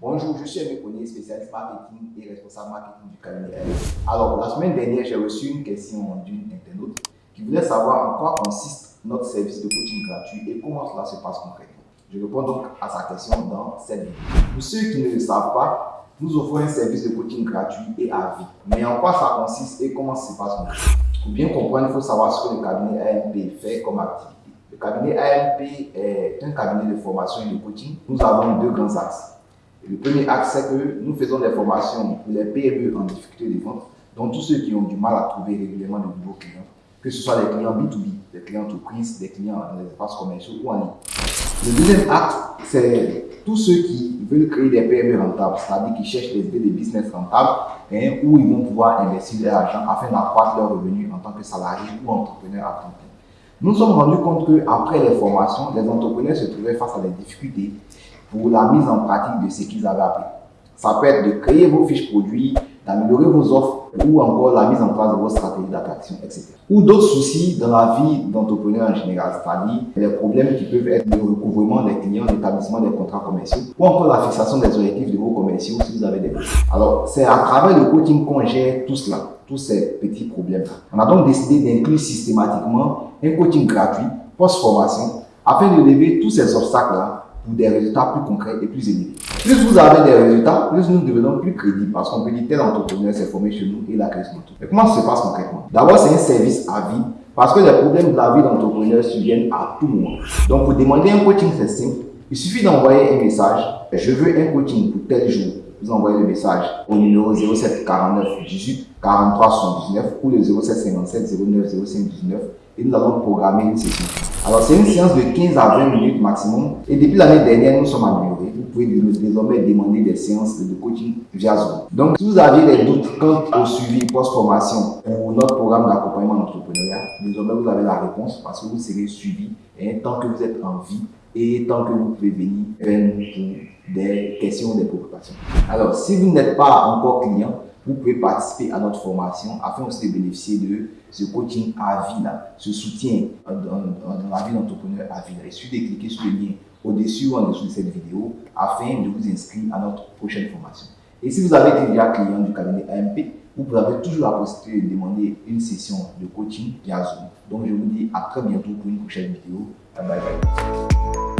Bonjour, je suis Aimé Ponier, spécialiste marketing et responsable marketing du cabinet Alors, la semaine dernière, j'ai reçu une question d'une internaute qui voulait savoir en quoi consiste notre service de coaching gratuit et comment cela se passe concrètement. Je réponds donc à sa question dans cette vidéo. Pour ceux qui ne le savent pas, nous offrons un service de coaching gratuit et à vie. Mais en quoi ça consiste et comment ça se passe concrètement? Pour bien comprendre, il faut savoir ce que le cabinet AMP fait comme activité. Le cabinet AMP est un cabinet de formation et de coaching. Nous avons deux grands axes. Le premier axe, c'est que nous faisons des formations pour les PME en difficulté de vente, donc tous ceux qui ont du mal à trouver régulièrement de nouveaux clients, que ce soit des clients B2B, des clients entreprises, des clients dans les espaces commerciaux ou en ligne. Le deuxième acte, c'est tous ceux qui veulent créer des PME rentables, c'est-à-dire qui cherchent des idées de business rentables, hein, où ils vont pouvoir investir leur argent afin d'accroître leurs revenus en tant que salarié ou entrepreneur à temps plein. Nous nous sommes rendus compte qu'après les formations, les entrepreneurs se trouvaient face à des difficultés pour la mise en pratique de ce qu'ils avaient appris. Ça peut être de créer vos fiches produits, d'améliorer vos offres ou encore la mise en place de vos stratégies d'attraction, etc. Ou d'autres soucis dans la vie d'entrepreneur en général, c'est-à-dire les problèmes qui peuvent être le recouvrement des clients, l'établissement des contrats commerciaux ou encore la fixation des objectifs de vos commerciaux si vous avez des problèmes. Alors, c'est à travers le coaching qu'on gère tout cela, tous ces petits problèmes-là. On a donc décidé d'inclure systématiquement un coaching gratuit post-formation afin de lever tous ces obstacles-là des résultats plus concrets et plus élevés. Plus vous avez des résultats, plus nous devenons plus crédibles parce qu'on peut dire tel entrepreneur s'est formé chez nous et il a créé Mais comment ça se passe concrètement? D'abord, c'est un service à vie parce que les problèmes de la vie d'entrepreneur surviennent à tout moment. Donc, pour demander un coaching, c'est simple. Il suffit d'envoyer un message. Je veux un coaching pour tel jour. Vous envoyez le message au numéro 07 49 18 43 79 ou le 07 57 09 05 19 et nous allons programmer une session. Alors, c'est une séance de 15 à 20 minutes maximum. Et depuis l'année dernière, nous sommes améliorés. Vous pouvez désormais demander des séances de coaching via Zoom. Donc, si vous avez des doutes quant au suivi post-formation pour notre programme d'accompagnement d'entrepreneuriat, désormais vous avez la réponse parce que vous serez suivi et tant que vous êtes en vie et tant que vous pouvez venir vers nous pour des questions, des préoccupations. Alors, si vous n'êtes pas encore client, vous pouvez participer à notre formation afin aussi de bénéficier de ce coaching à vie, là, ce soutien dans, la vie d'entrepreneur à vie. Il suffit de cliquer sur le lien au-dessus ou en dessous de cette vidéo afin de vous inscrire à notre prochaine formation. Et si vous avez déjà client du cabinet AMP, vous avez toujours la possibilité de demander une session de coaching via Zoom. Donc je vous dis à très bientôt pour une prochaine vidéo. Bye bye.